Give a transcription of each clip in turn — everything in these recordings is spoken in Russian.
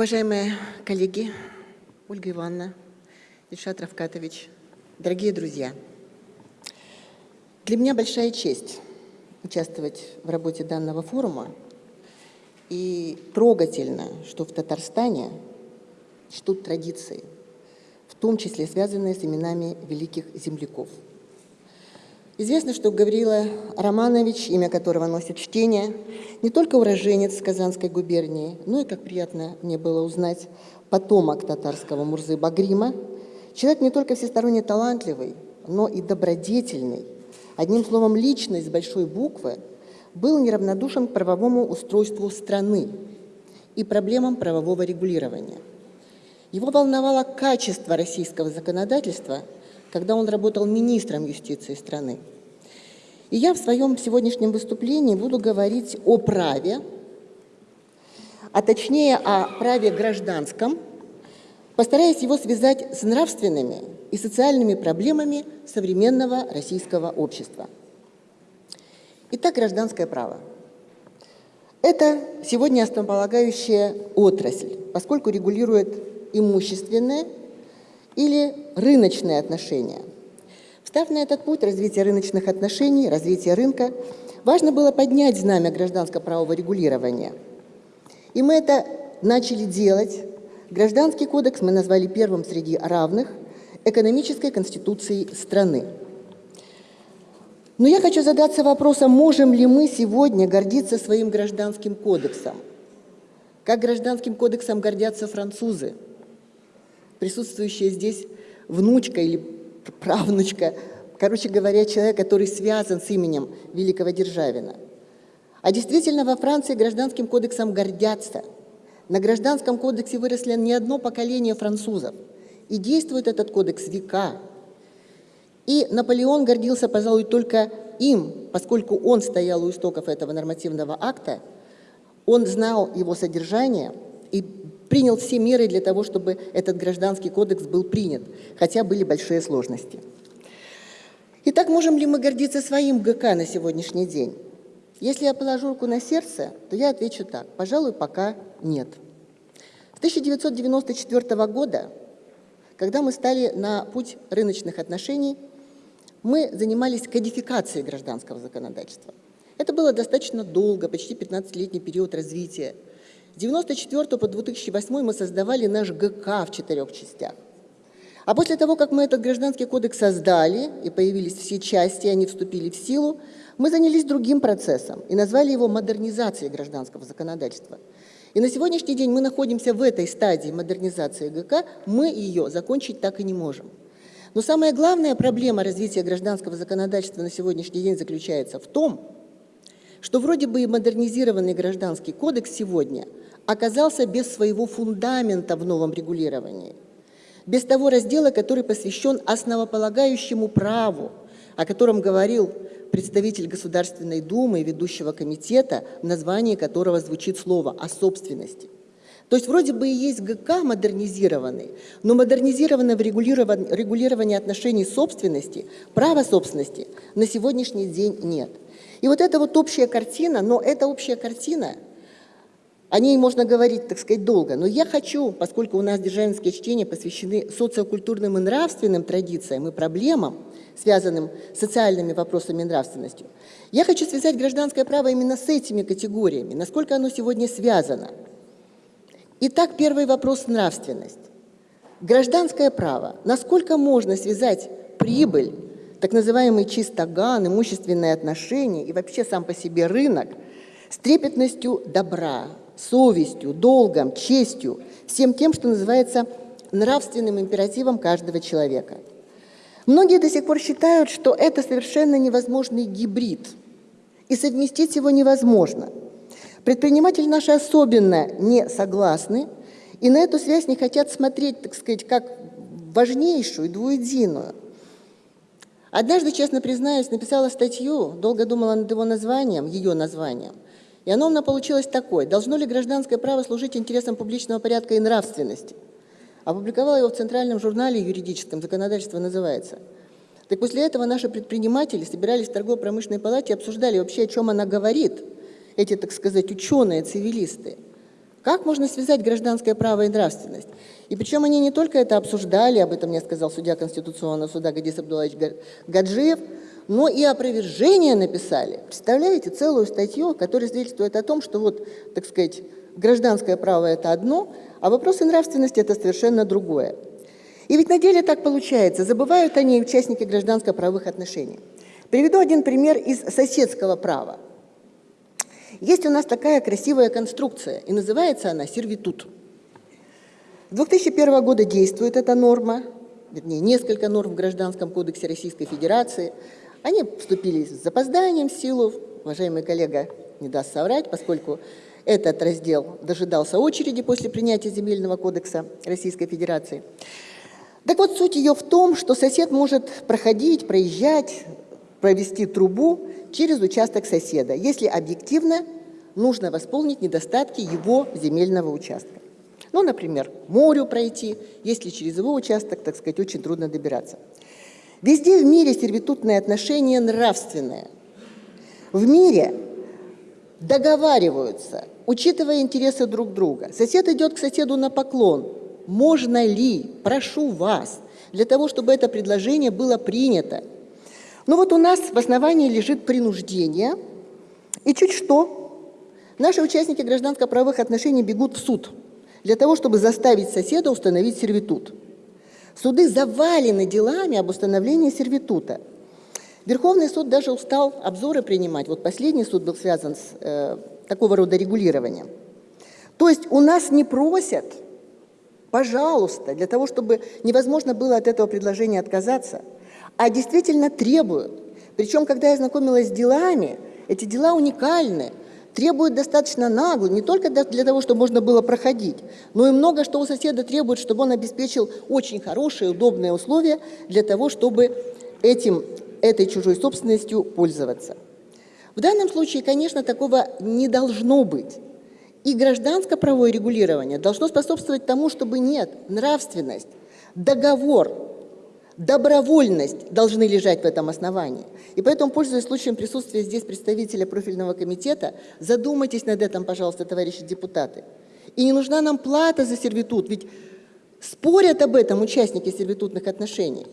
Уважаемые коллеги, Ольга Ивановна, Ильшат Равкатович, дорогие друзья, для меня большая честь участвовать в работе данного форума. И трогательно, что в Татарстане чтут традиции, в том числе связанные с именами великих земляков. Известно, что Гаврила Романович, имя которого носит чтение, не только уроженец Казанской губернии, но и, как приятно мне было узнать, потомок татарского Мурзы Багрима, человек не только всесторонне талантливый, но и добродетельный, одним словом, личность с большой буквы, был неравнодушен к правовому устройству страны и проблемам правового регулирования. Его волновало качество российского законодательства, когда он работал министром юстиции страны. И я в своем сегодняшнем выступлении буду говорить о праве, а точнее о праве гражданском, постараясь его связать с нравственными и социальными проблемами современного российского общества. Итак, гражданское право. Это сегодня основополагающая отрасль, поскольку регулирует имущественные или рыночные отношения. Встав на этот путь развития рыночных отношений, развития рынка, важно было поднять знамя гражданско-правового регулирования. И мы это начали делать. Гражданский кодекс мы назвали первым среди равных экономической конституцией страны. Но я хочу задаться вопросом, можем ли мы сегодня гордиться своим гражданским кодексом? Как гражданским кодексом гордятся французы, присутствующие здесь внучка или правнучка, короче говоря, человек, который связан с именем великого Державина. А действительно, во Франции гражданским кодексом гордятся. На гражданском кодексе выросли не одно поколение французов. И действует этот кодекс века. И Наполеон гордился, пожалуй, только им, поскольку он стоял у истоков этого нормативного акта, он знал его содержание и принял все меры для того, чтобы этот гражданский кодекс был принят, хотя были большие сложности. Итак, можем ли мы гордиться своим ГК на сегодняшний день? Если я положу руку на сердце, то я отвечу так. Пожалуй, пока нет. С 1994 года, когда мы стали на путь рыночных отношений, мы занимались кодификацией гражданского законодательства. Это было достаточно долго, почти 15-летний период развития. С 1994 по 2008 мы создавали наш ГК в четырех частях. А после того, как мы этот гражданский кодекс создали, и появились все части, и они вступили в силу, мы занялись другим процессом и назвали его модернизацией гражданского законодательства. И на сегодняшний день мы находимся в этой стадии модернизации ГК, мы ее закончить так и не можем. Но самая главная проблема развития гражданского законодательства на сегодняшний день заключается в том, что вроде бы и модернизированный гражданский кодекс сегодня оказался без своего фундамента в новом регулировании, без того раздела, который посвящен основополагающему праву, о котором говорил представитель Государственной Думы и ведущего комитета, в названии которого звучит слово «о собственности». То есть вроде бы и есть ГК модернизированный, но модернизированного регулирования отношений собственности, права собственности на сегодняшний день нет. И вот эта вот общая картина, но эта общая картина, о ней можно говорить, так сказать, долго, но я хочу, поскольку у нас державинские чтения посвящены социокультурным и нравственным традициям и проблемам, связанным с социальными вопросами и нравственностью, я хочу связать гражданское право именно с этими категориями, насколько оно сегодня связано – Итак, первый вопрос – нравственность. Гражданское право. Насколько можно связать прибыль, так называемый чистоган, имущественные отношения и вообще сам по себе рынок с трепетностью добра, совестью, долгом, честью, всем тем, что называется нравственным императивом каждого человека. Многие до сих пор считают, что это совершенно невозможный гибрид, и совместить его невозможно – Предприниматели наши особенно не согласны и на эту связь не хотят смотреть, так сказать, как важнейшую, двуединую. Однажды, честно признаюсь, написала статью, долго думала над его названием, ее названием, и оно у меня получилось такое. «Должно ли гражданское право служить интересам публичного порядка и нравственности?» Опубликовала его в Центральном журнале юридическом, законодательство называется. Так после этого наши предприниматели собирались в торгово-промышленной палате и обсуждали вообще, о чем она говорит – эти, так сказать, ученые, цивилисты. Как можно связать гражданское право и нравственность? И причем они не только это обсуждали, об этом мне сказал судья Конституционного суда Гадис Абдулаевич Гаджиев, но и опровержение написали. Представляете, целую статью, которая свидетельствует о том, что вот, так сказать, гражданское право – это одно, а вопросы нравственности – это совершенно другое. И ведь на деле так получается, забывают они участники гражданско-правовых отношений. Приведу один пример из соседского права. Есть у нас такая красивая конструкция, и называется она сервитут. С 2001 года действует эта норма, вернее, несколько норм в Гражданском кодексе Российской Федерации. Они вступили с запозданием в силу, уважаемый коллега не даст соврать, поскольку этот раздел дожидался очереди после принятия Земельного кодекса Российской Федерации. Так вот, суть ее в том, что сосед может проходить, проезжать, провести трубу через участок соседа, если объективно нужно восполнить недостатки его земельного участка. Ну, например, морю пройти, если через его участок, так сказать, очень трудно добираться. Везде в мире сервитутные отношения нравственные. В мире договариваются, учитывая интересы друг друга. Сосед идет к соседу на поклон. Можно ли, прошу вас, для того, чтобы это предложение было принято, ну вот у нас в основании лежит принуждение, и чуть что, наши участники гражданско-правовых отношений бегут в суд для того, чтобы заставить соседа установить сервитут. Суды завалены делами об установлении сервитута. Верховный суд даже устал обзоры принимать. Вот последний суд был связан с э, такого рода регулированием. То есть у нас не просят, пожалуйста, для того, чтобы невозможно было от этого предложения отказаться – а действительно требуют. Причем, когда я знакомилась с делами, эти дела уникальны, требуют достаточно нагло, не только для того, чтобы можно было проходить, но и много что у соседа требует, чтобы он обеспечил очень хорошие, удобные условия для того, чтобы этим, этой чужой собственностью пользоваться. В данном случае, конечно, такого не должно быть. И гражданско-правовое регулирование должно способствовать тому, чтобы нет, нравственность, договор добровольность должны лежать в этом основании. И поэтому, пользуясь случаем присутствия здесь представителя профильного комитета, задумайтесь над этим, пожалуйста, товарищи депутаты. И не нужна нам плата за сервитут, ведь спорят об этом участники сервитутных отношений.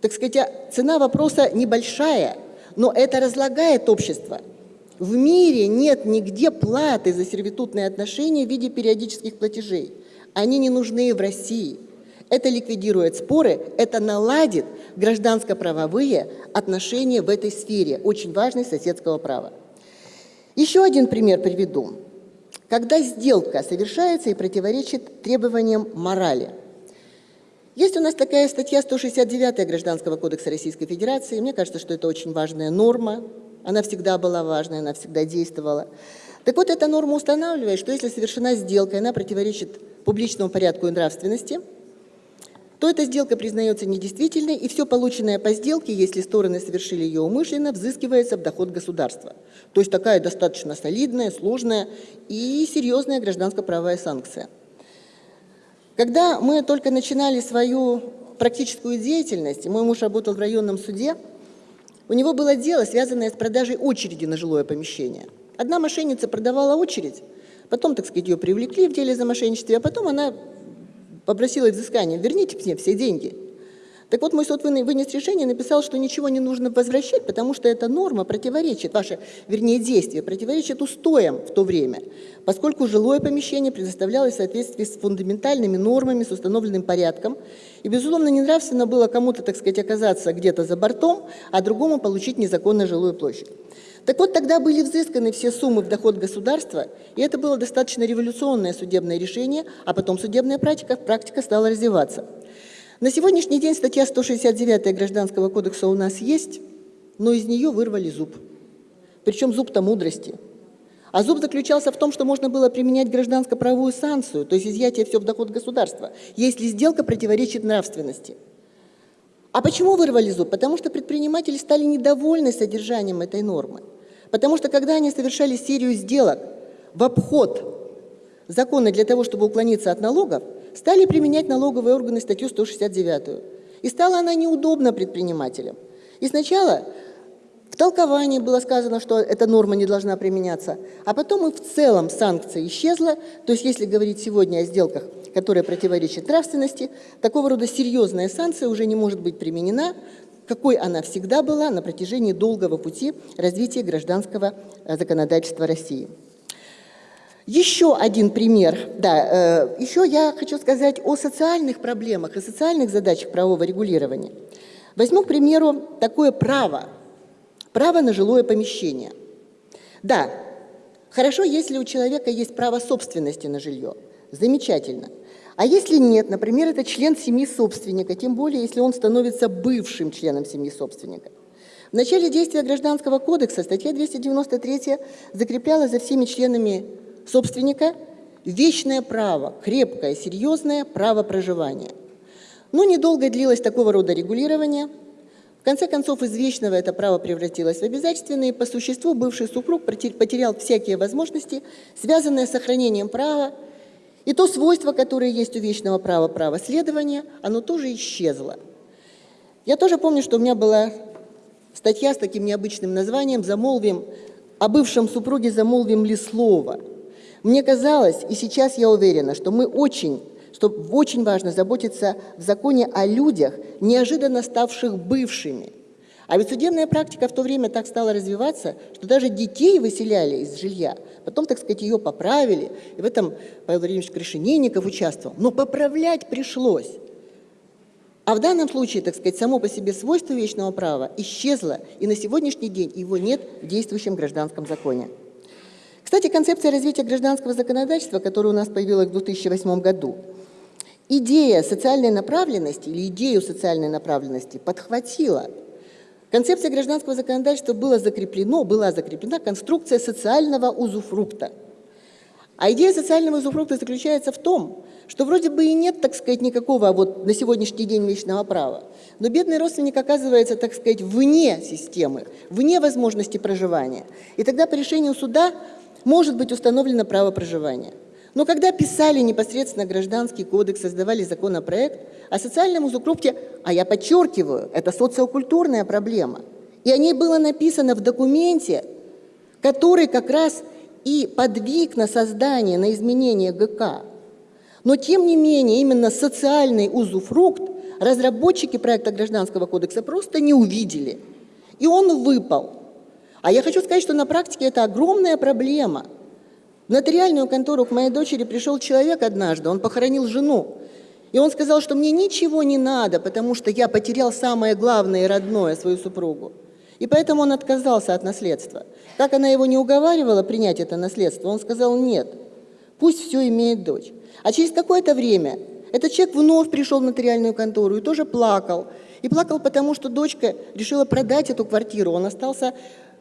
Так сказать, а цена вопроса небольшая, но это разлагает общество. В мире нет нигде платы за сервитутные отношения в виде периодических платежей. Они не нужны в России. Это ликвидирует споры, это наладит гражданско-правовые отношения в этой сфере, очень важной соседского права. Еще один пример приведу. Когда сделка совершается и противоречит требованиям морали. Есть у нас такая статья 169 Гражданского кодекса Российской Федерации. Мне кажется, что это очень важная норма. Она всегда была важной, она всегда действовала. Так вот, эта норма устанавливает, что если совершена сделка, она противоречит публичному порядку и нравственности – то эта сделка признается недействительной, и все полученное по сделке, если стороны совершили ее умышленно, взыскивается в доход государства. То есть такая достаточно солидная, сложная и серьезная гражданско-правовая санкция. Когда мы только начинали свою практическую деятельность, мой муж работал в районном суде, у него было дело, связанное с продажей очереди на жилое помещение. Одна мошенница продавала очередь, потом, так сказать, ее привлекли в деле за мошенничество, а потом она попросила взыскания, верните мне все деньги. Так вот, мой суд вынес решение, написал, что ничего не нужно возвращать, потому что эта норма противоречит, ваше, вернее, действие противоречит устоям в то время, поскольку жилое помещение предоставлялось в соответствии с фундаментальными нормами, с установленным порядком, и, безусловно, ненравственно было кому-то, так сказать, оказаться где-то за бортом, а другому получить незаконно жилую площадь. Так вот, тогда были взысканы все суммы в доход государства, и это было достаточно революционное судебное решение, а потом судебная практика, практика стала развиваться. На сегодняшний день статья 169 Гражданского кодекса у нас есть, но из нее вырвали зуб. Причем зуб-то мудрости. А зуб заключался в том, что можно было применять гражданско-правовую санкцию, то есть изъятие все в доход государства, если сделка противоречит нравственности. А почему вырвали зуб? Потому что предприниматели стали недовольны содержанием этой нормы. Потому что когда они совершали серию сделок в обход закона для того, чтобы уклониться от налогов, стали применять налоговые органы статью 169. И стала она неудобна предпринимателям. И сначала В толковании было сказано, что эта норма не должна применяться, а потом и в целом санкция исчезла. То есть если говорить сегодня о сделках, которые противоречат нравственности, такого рода серьезная санкция уже не может быть применена, какой она всегда была на протяжении долгого пути развития гражданского э, законодательства России. Еще один пример. Да, э, еще я хочу сказать о социальных проблемах и социальных задачах правового регулирования. Возьму, к примеру, такое право. Право на жилое помещение. Да, хорошо, если у человека есть право собственности на жилье. Замечательно. А если нет, например, это член семьи собственника, тем более, если он становится бывшим членом семьи собственника. В начале действия Гражданского кодекса статья 293 закрепляла за всеми членами собственника вечное право, крепкое, серьезное право проживания. Но недолго длилось такого рода регулирование. В конце концов, из вечного это право превратилось в обязательственное, и по существу бывший супруг потерял всякие возможности, связанные с сохранением права, и то свойство, которое есть у вечного права, право следования, оно тоже исчезло. Я тоже помню, что у меня была статья с таким необычным названием «Замолвим о бывшем супруге замолвим ли слово?». Мне казалось, и сейчас я уверена, что мы очень, что очень важно заботиться в законе о людях, неожиданно ставших бывшими. А ведь судебная практика в то время так стала развиваться, что даже детей выселяли из жилья. Потом, так сказать, ее поправили. И в этом Павел Владимирович Крашенинников участвовал. Но поправлять пришлось. А в данном случае, так сказать, само по себе свойство вечного права исчезло, и на сегодняшний день его нет в действующем гражданском законе. Кстати, концепция развития гражданского законодательства, которая у нас появилась в 2008 году, идея социальной направленности или идею социальной направленности подхватила. Концепция гражданского законодательства была закреплена, была закреплена конструкция социального узуфрукта. А идея социального узуфрукта заключается в том, что вроде бы и нет, так сказать, никакого вот на сегодняшний день личного права, но бедный родственник оказывается, так сказать, вне системы, вне возможности проживания. И тогда по решению суда может быть установлено право проживания. Но когда писали непосредственно Гражданский кодекс, создавали законопроект, о социальном узукрупте, а я подчеркиваю, это социокультурная проблема, и о ней было написано в документе, который как раз и подвиг на создание, на изменение ГК. Но тем не менее, именно социальный узуфрукт разработчики проекта Гражданского кодекса просто не увидели. И он выпал. А я хочу сказать, что на практике это огромная проблема. В нотариальную контору к моей дочери пришел человек однажды, он похоронил жену. И он сказал, что мне ничего не надо, потому что я потерял самое главное и родное, свою супругу. И поэтому он отказался от наследства. Как она его не уговаривала принять это наследство, он сказал нет, пусть все имеет дочь. А через какое-то время этот человек вновь пришел в нотариальную контору и тоже плакал. И плакал потому, что дочка решила продать эту квартиру, он остался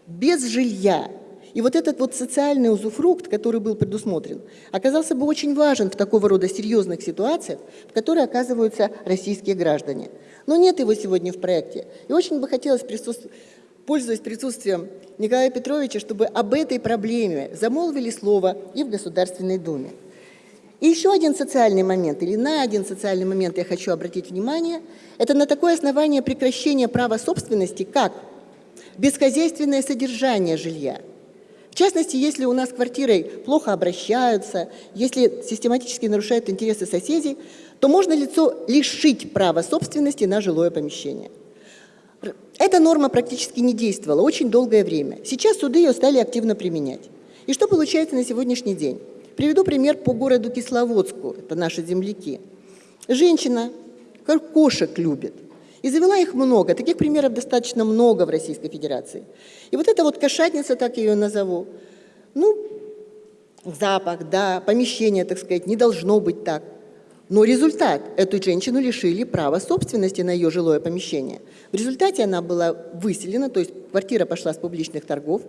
без жилья. И вот этот вот социальный узуфрукт, который был предусмотрен, оказался бы очень важен в такого рода серьезных ситуациях, в которые оказываются российские граждане. Но нет его сегодня в проекте. И очень бы хотелось, присутств... пользуясь присутствием Николая Петровича, чтобы об этой проблеме замолвили слово и в Государственной Думе. И еще один социальный момент, или на один социальный момент я хочу обратить внимание, это на такое основание прекращения права собственности, как бесхозяйственное содержание жилья. В частности, если у нас с квартирой плохо обращаются, если систематически нарушают интересы соседей, то можно лицо лишить права собственности на жилое помещение. Эта норма практически не действовала очень долгое время. Сейчас суды ее стали активно применять. И что получается на сегодняшний день? Приведу пример по городу Кисловодску, это наши земляки. Женщина, кошек любит, и завела их много. Таких примеров достаточно много в Российской Федерации. И вот эта вот кошатница, так ее назову, ну, запах, да, помещение, так сказать, не должно быть так. Но результат – эту женщину лишили права собственности на ее жилое помещение. В результате она была выселена, то есть квартира пошла с публичных торгов.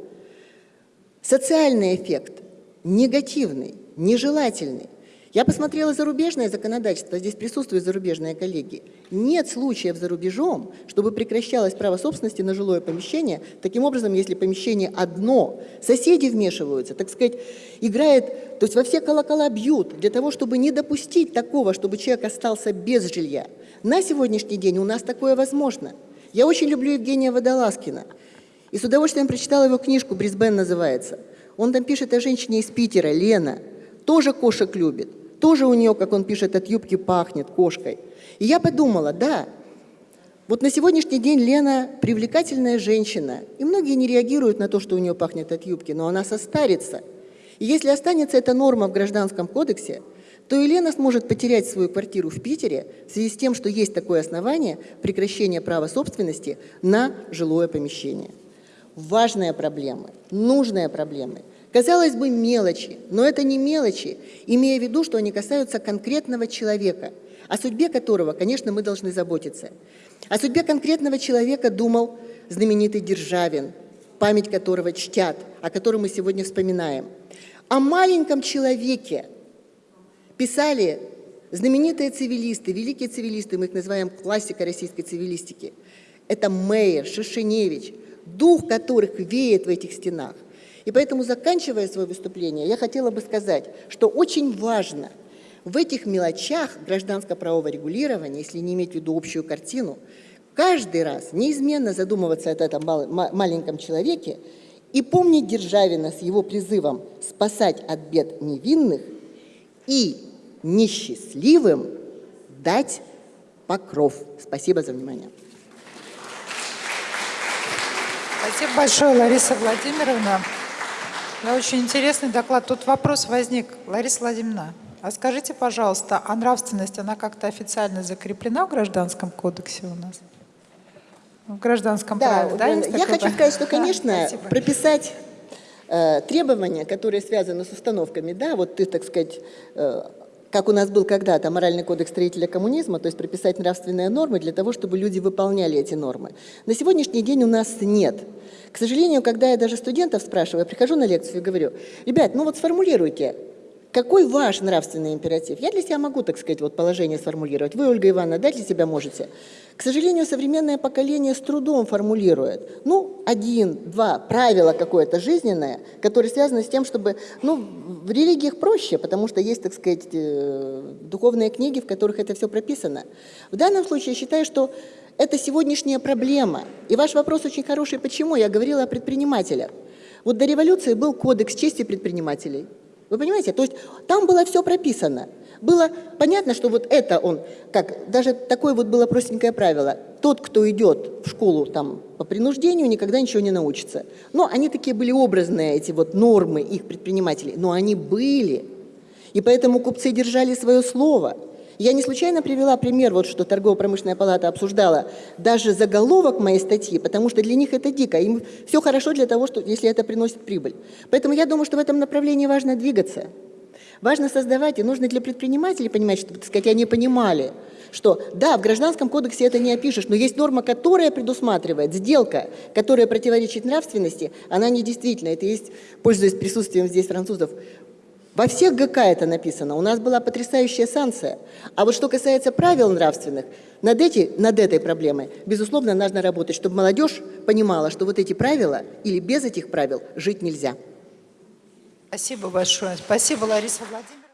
Социальный эффект негативный, нежелательный. Я посмотрела зарубежное законодательство, здесь присутствуют зарубежные коллеги. Нет случаев за рубежом, чтобы прекращалось право собственности на жилое помещение. Таким образом, если помещение одно, соседи вмешиваются, так сказать, играет, то есть во все колокола бьют для того, чтобы не допустить такого, чтобы человек остался без жилья. На сегодняшний день у нас такое возможно. Я очень люблю Евгения Водолазкина. И с удовольствием прочитала его книжку, «Брисбен» называется. Он там пишет о женщине из Питера, Лена, тоже кошек любит, тоже у нее, как он пишет, от юбки пахнет кошкой. И я подумала, да, вот на сегодняшний день Лена привлекательная женщина, и многие не реагируют на то, что у нее пахнет от юбки, но она состарится. И если останется эта норма в Гражданском кодексе, то Елена сможет потерять свою квартиру в Питере в связи с тем, что есть такое основание прекращения права собственности на жилое помещение. Важная проблема, нужная проблема. Казалось бы, мелочи, но это не мелочи, имея в виду, что они касаются конкретного человека, о судьбе которого, конечно, мы должны заботиться. О судьбе конкретного человека думал знаменитый Державин, память которого чтят, о котором мы сегодня вспоминаем. О маленьком человеке, писали знаменитые цивилисты, великие цивилисты, мы их называем классика российской цивилистики. Это Мейер, Шишиневич, дух которых веет в этих стенах. И поэтому, заканчивая свое выступление, я хотела бы сказать, что очень важно в этих мелочах гражданско-правового регулирования, если не иметь в виду общую картину, каждый раз неизменно задумываться о этом маленьком человеке и помнить Державина с его призывом спасать от бед невинных и несчастливым дать покров. Спасибо за внимание. Спасибо большое, Лариса Владимировна. Да, очень интересный доклад. Тут вопрос возник. Лариса Владимировна, а скажите, пожалуйста, а нравственность, она как-то официально закреплена в Гражданском кодексе у нас? В гражданском да, праве, да? Я хочу сказать, что, конечно, да, прописать э, требования, которые связаны с установками, да, вот ты, так сказать, э, как у нас был когда-то моральный кодекс строителя коммунизма, то есть прописать нравственные нормы для того, чтобы люди выполняли эти нормы. На сегодняшний день у нас нет. К сожалению, когда я даже студентов спрашиваю, я прихожу на лекцию и говорю, ребят, ну вот сформулируйте, какой ваш нравственный императив? Я для себя могу, так сказать, вот положение сформулировать. Вы, Ольга Ивановна, да, для себя можете? К сожалению, современное поколение с трудом формулирует. Ну, один, два, правила какое-то жизненное, которое связано с тем, чтобы... Ну, в религиях проще, потому что есть, так сказать, э, духовные книги, в которых это все прописано. В данном случае я считаю, что это сегодняшняя проблема. И ваш вопрос очень хороший. Почему? Я говорила о предпринимателях. Вот до революции был кодекс чести предпринимателей. Вы понимаете? То есть там было все прописано. Было понятно, что вот это он, как даже такое вот было простенькое правило. Тот, кто идет в школу там по принуждению, никогда ничего не научится. Но они такие были образные, эти вот нормы их предпринимателей, но они были. И поэтому купцы держали свое слово. Я не случайно привела пример, вот что торгово-промышленная палата обсуждала даже заголовок моей статьи, потому что для них это дико. Им все хорошо для того, что, если это приносит прибыль. Поэтому я думаю, что в этом направлении важно двигаться. Важно создавать, и нужно для предпринимателей понимать, чтобы, так сказать, они понимали, что да, в Гражданском кодексе это не опишешь, но есть норма, которая предусматривает сделка, которая противоречит нравственности, она не действительно. Это есть, пользуясь присутствием здесь французов, во всех ГК это написано. У нас была потрясающая санкция. А вот что касается правил нравственных, над, эти, над этой проблемой, безусловно, нужно работать, чтобы молодежь понимала, что вот эти правила или без этих правил жить нельзя. Спасибо большое. Спасибо, Лариса Владимировна.